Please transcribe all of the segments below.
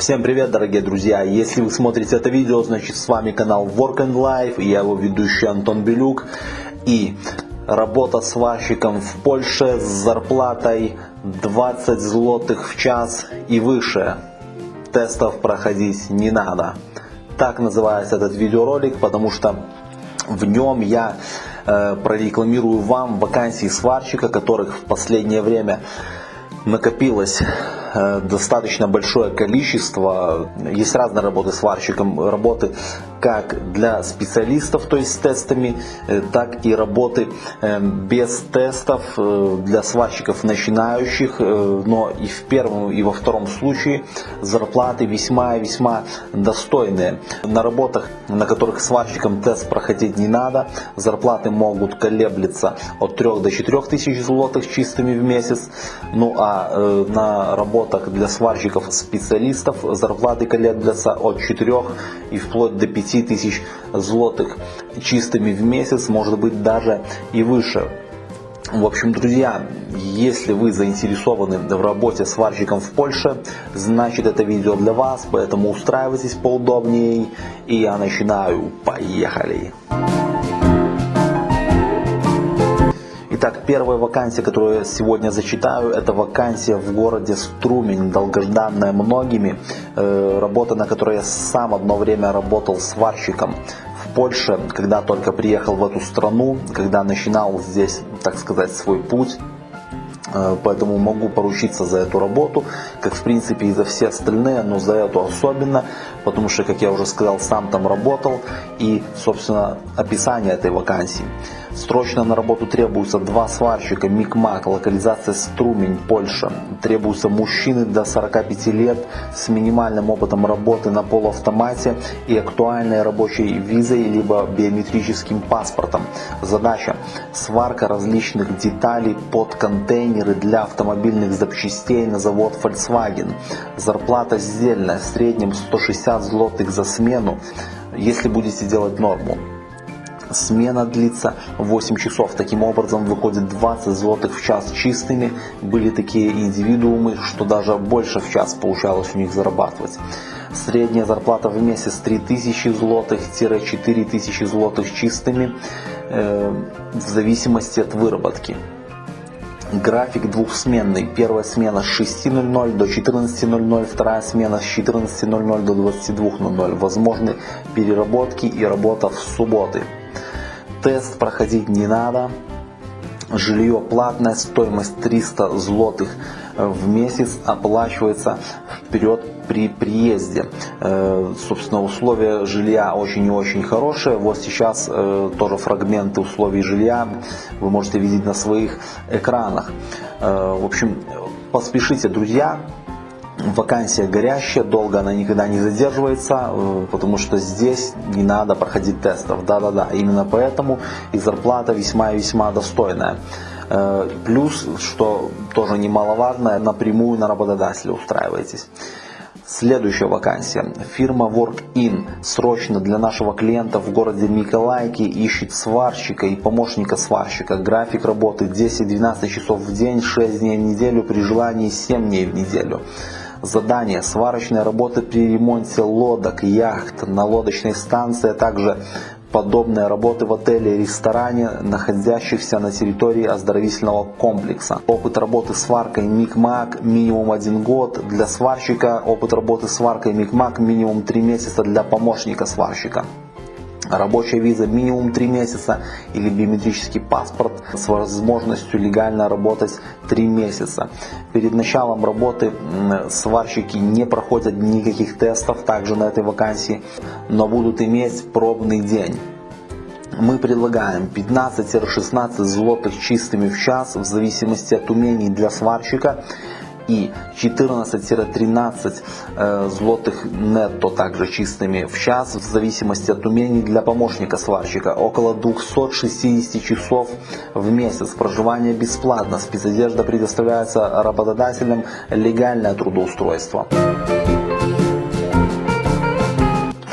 Всем привет, дорогие друзья! Если вы смотрите это видео, значит с вами канал Work and Life, и я его ведущий Антон Белюк. И работа сварщиком в Польше с зарплатой 20 злотых в час и выше. Тестов проходить не надо. Так называется этот видеоролик, потому что в нем я э, прорекламирую вам вакансии сварщика, которых в последнее время накопилось достаточно большое количество. Есть разные работы сварщиком, работы как для специалистов, то есть с тестами, э, так и работы э, без тестов для сварщиков начинающих, но и в первом, и во втором случае зарплаты весьма и весьма достойные. На работах, на которых сварщикам тест проходить не надо, зарплаты могут колеблиться от 3 до 4 тысяч злотых чистыми в месяц, ну а Э, на работах для сварщиков-специалистов зарплаты колеблятся от 4 и вплоть до 5 тысяч злотых чистыми в месяц, может быть даже и выше. В общем, друзья, если вы заинтересованы в работе сварщиком в Польше, значит это видео для вас, поэтому устраивайтесь поудобнее. И я начинаю. Поехали! Итак, первая вакансия, которую я сегодня зачитаю, это вакансия в городе Струмень, долгожданная многими. Э, работа, на которой я сам одно время работал сварщиком в Польше, когда только приехал в эту страну, когда начинал здесь, так сказать, свой путь. Э, поэтому могу поручиться за эту работу, как в принципе и за все остальные, но за эту особенно, потому что, как я уже сказал, сам там работал и, собственно, описание этой вакансии. Срочно на работу требуются два сварщика, Микмак, локализация Струмень, Польша. Требуются мужчины до 45 лет с минимальным опытом работы на полуавтомате и актуальной рабочей визой либо биометрическим паспортом. Задача – сварка различных деталей под контейнеры для автомобильных запчастей на завод Volkswagen. Зарплата сдельная, в среднем 160 злотых за смену, если будете делать норму. Смена длится 8 часов. Таким образом выходит 20 злотых в час чистыми. Были такие индивидуумы, что даже больше в час получалось у них зарабатывать. Средняя зарплата в месяц 3000 злотых-4000 злотых чистыми э, в зависимости от выработки. График двухсменный. Первая смена с 6.00 до 14.00, вторая смена с 14.00 до 22.00. Возможны переработки и работа в субботы. Тест проходить не надо. Жилье платное, стоимость 300 злотых в месяц оплачивается вперед при приезде. Э, собственно, условия жилья очень и очень хорошие. Вот сейчас э, тоже фрагменты условий жилья вы можете видеть на своих экранах. Э, в общем, поспешите, друзья, вакансия горящая, долго она никогда не задерживается, э, потому что здесь не надо проходить тестов. Да-да-да, именно поэтому и зарплата весьма и весьма достойная. Э, плюс, что тоже немаловажно, напрямую на работодателя устраиваетесь. Следующая вакансия. Фирма WorkIn срочно для нашего клиента в городе Миколайки ищет сварщика и помощника сварщика. График работы 10-12 часов в день, 6 дней в неделю, при желании 7 дней в неделю. Задание. Сварочные работы при ремонте лодок, яхт на лодочной станции, а также подобные работы в отеле и ресторане, находящихся на территории оздоровительного комплекса. Опыт работы сваркой Микмак минимум один год для сварщика, опыт работы сваркой Микмак минимум три месяца для помощника сварщика рабочая виза минимум 3 месяца или биометрический паспорт с возможностью легально работать 3 месяца. Перед началом работы сварщики не проходят никаких тестов также на этой вакансии, но будут иметь пробный день мы предлагаем 15-16 злотых чистыми в час в зависимости от умений для сварщика и 14-13 э, злотых нетто также чистыми в час в зависимости от умений для помощника сварщика. Около 260 часов в месяц. Проживание бесплатно. Спецодежда предоставляется работодателям. Легальное трудоустройство.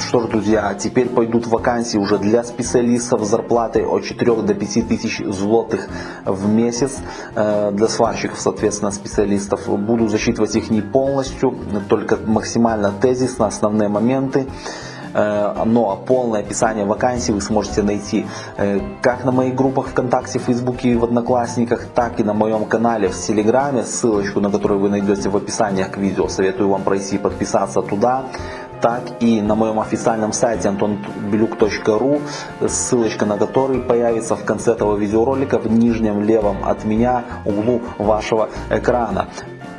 Что ж, друзья, теперь пойдут вакансии уже для специалистов с зарплатой от 4 до 5 тысяч злотых в месяц. Э, для сварщиков, соответственно, специалистов. Буду засчитывать их не полностью, только максимально тезисно, основные моменты. Э, но полное описание вакансий вы сможете найти э, как на моих группах ВКонтакте, Фейсбуке и в Одноклассниках, так и на моем канале в Телеграме, ссылочку на которую вы найдете в описании к видео. Советую вам пройти и подписаться туда так и на моем официальном сайте antonbelюк.ru, ссылочка на который появится в конце этого видеоролика в нижнем левом от меня углу вашего экрана.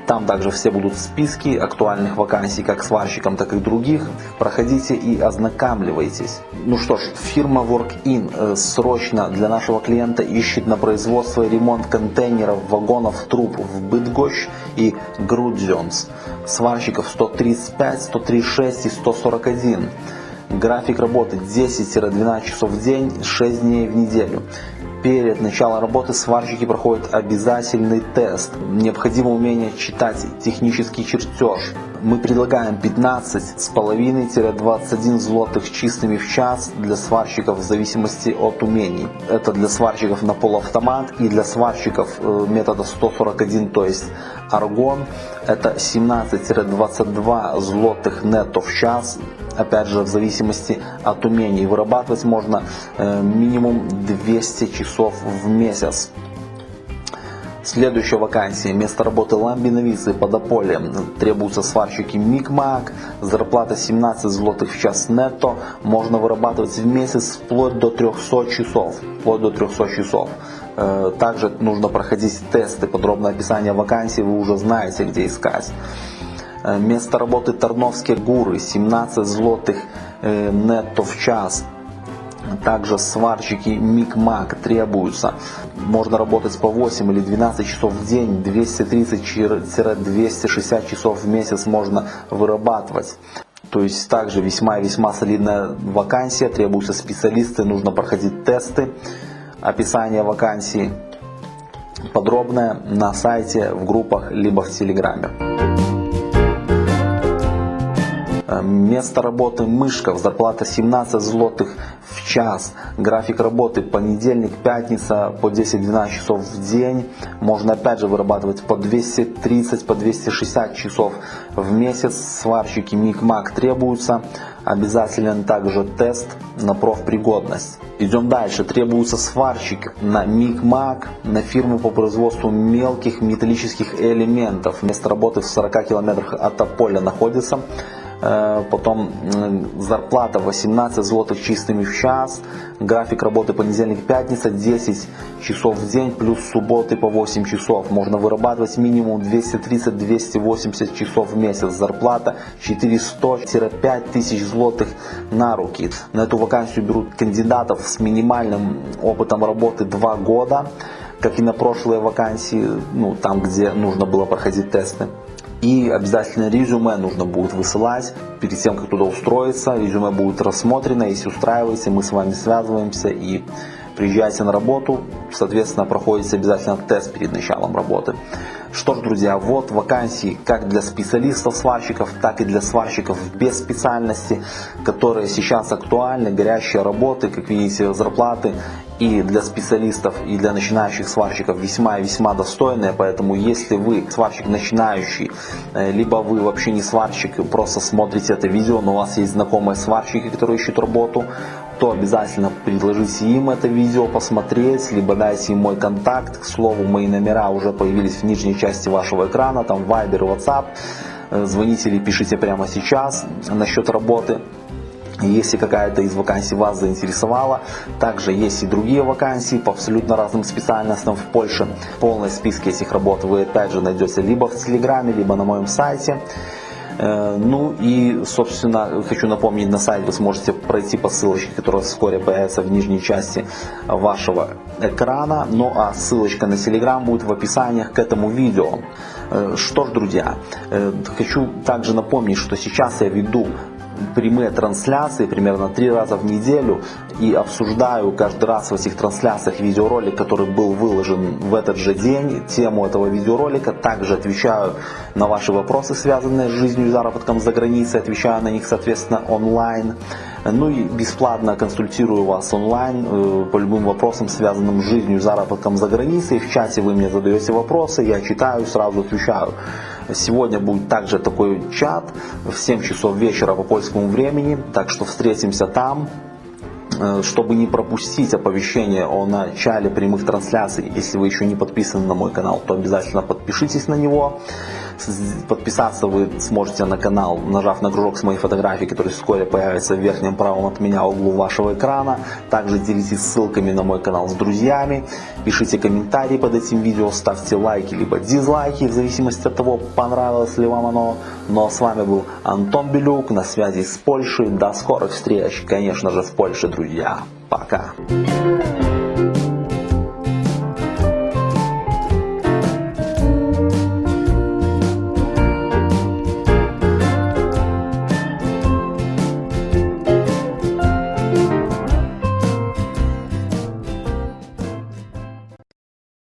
Там также все будут списки актуальных вакансий как сварщикам, так и других. Проходите и ознакомливайтесь. Ну что ж, фирма WorkIn э, срочно для нашего клиента ищет на производство и ремонт контейнеров, вагонов, труб в Бытгощ и Грудзенс. Сварщиков 135, 136 и 141. График работы 10-12 часов в день, 6 дней в неделю. Перед началом работы сварщики проходят обязательный тест. Необходимо умение читать технический чертеж. Мы предлагаем 15,5-21 злотых чистыми в час для сварщиков в зависимости от умений. Это для сварщиков на полуавтомат и для сварщиков э, метода 141, то есть аргон. Это 17-22 злотых нетто в час опять же, в зависимости от умений. Вырабатывать можно э, минимум 200 часов в месяц. Следующая вакансия. Место работы ламбиновицы под Аполем. Требуются сварщики Микмак. Зарплата 17 злотых в час нетто. Можно вырабатывать в месяц вплоть до 300 часов. Вплоть до 300 часов. Э, также нужно проходить тесты. Подробное описание вакансии вы уже знаете, где искать. Э, место работы Тарновские Гуры, 17 злотых э, нетто в час. Также сварщики Микмак требуются. Можно работать по 8 или 12 часов в день, 230-260 часов в месяц можно вырабатывать. То есть также весьма и весьма солидная вакансия, требуются специалисты, нужно проходить тесты. Описание вакансии подробное на сайте, в группах, либо в Телеграме. Место работы Мышков, зарплата 17 злотых в час. График работы понедельник, пятница по 10-12 часов в день. Можно опять же вырабатывать по 230, по 260 часов в месяц. Сварщики МИК-МАК требуются. Обязателен также тест на профпригодность. Идем дальше. Требуются сварщик на МИК-МАК, на фирму по производству мелких металлических элементов. Место работы в 40 километрах от Аполя находится. Э, потом зарплата 18 злотых чистыми в час, график работы понедельник-пятница 10 часов в день плюс субботы по 8 часов. Можно вырабатывать минимум 230-280 часов в месяц. Зарплата 400-5 тысяч злотых на руки. На эту вакансию берут кандидатов с минимальным опытом работы 2 года, как и на прошлые вакансии, ну, там где нужно было проходить тесты. И обязательно резюме нужно будет высылать перед тем, как туда устроиться. Резюме будет рассмотрено, если устраиваете, мы с вами связываемся и приезжаете на работу, соответственно, проходите обязательно тест перед началом работы. Что ж, друзья, вот вакансии как для специалистов-сварщиков, так и для сварщиков без специальности, которые сейчас актуальны, горящие работы, как видите, зарплаты и для специалистов, и для начинающих сварщиков весьма и весьма достойные. Поэтому если вы сварщик начинающий, э, либо вы вообще не сварщик, просто смотрите это видео, но у вас есть знакомые сварщики, которые ищут работу, то обязательно предложите им это видео посмотреть, либо дайте им мой контакт. К слову, мои номера уже появились в нижней части вашего экрана, там Viber WhatsApp. Э, звоните или пишите прямо сейчас насчет работы. Если какая-то из вакансий вас заинтересовала, также есть и другие вакансии по абсолютно разным специальностям в Польше. Полный список этих работ вы опять же найдете либо в Телеграме, либо на моем сайте. Э, ну и, собственно, хочу напомнить, на сайте вы сможете пройти по ссылочке, которая вскоре появится в нижней части вашего экрана. Ну а ссылочка на Telegram будет в описаниях к этому видео. Э, что ж, друзья, э, хочу также напомнить, что сейчас я веду прямые трансляции примерно три раза в неделю и обсуждаю каждый раз в этих трансляциях видеоролик, который был выложен в этот же день, тему этого видеоролика. Также отвечаю на ваши вопросы, связанные с жизнью и заработком за границей, отвечаю на них, соответственно, онлайн. Ну и бесплатно консультирую вас онлайн э, по любым вопросам, связанным с жизнью, заработком за границей. В чате вы мне задаете вопросы, я читаю, сразу отвечаю. Сегодня будет также такой чат в 7 часов вечера по польскому времени, так что встретимся там. Э, чтобы не пропустить оповещение о начале прямых трансляций, если вы еще не подписаны на мой канал, то обязательно подпишитесь на него. Подписаться вы сможете на канал, нажав на кружок с моей фотографией, который вскоре появится в верхнем правом от меня углу вашего экрана. Также делитесь ссылками на мой канал с друзьями. Пишите комментарии под этим видео, ставьте лайки либо дизлайки, в зависимости от того, понравилось ли вам оно. Ну а с вами был Антон Белюк, на связи с Польшей. До скорых встреч, конечно же, в Польше, друзья. Пока.